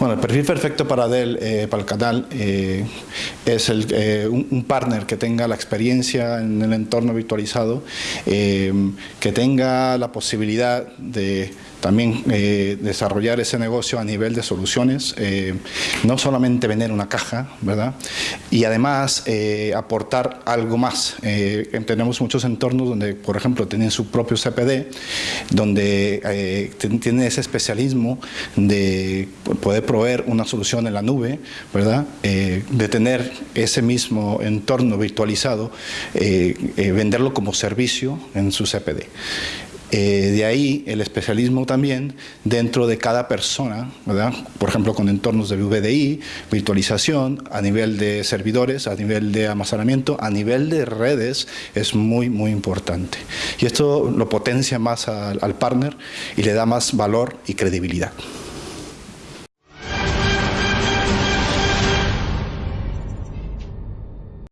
Bueno, el perfil perfecto para Dell, eh, para el canal, eh, es el, eh, un, un, partner que tenga la experiencia en el entorno virtualizado, que tenga la posibilidad de también eh, desarrollar ese negocio a nivel de soluciones, eh, no solamente vender una caja, ¿verdad? Y además eh, aportar algo más. tenemos muchos entornos donde, por ejemplo, tienen su propio CPD, donde tienen ese especialismo de poder proveer una solución en la nube, ¿verdad? de tener ese mismo entorno virtualizado, venderlo como servicio en su CPD. Eh, de ahí el especialismo también dentro de cada persona, ¿verdad? por ejemplo con entornos de VDI, virtualización, a nivel de servidores, a nivel de almacenamiento, a nivel de redes, es muy, muy importante. Y esto lo potencia más al, al partner y le da más valor y credibilidad.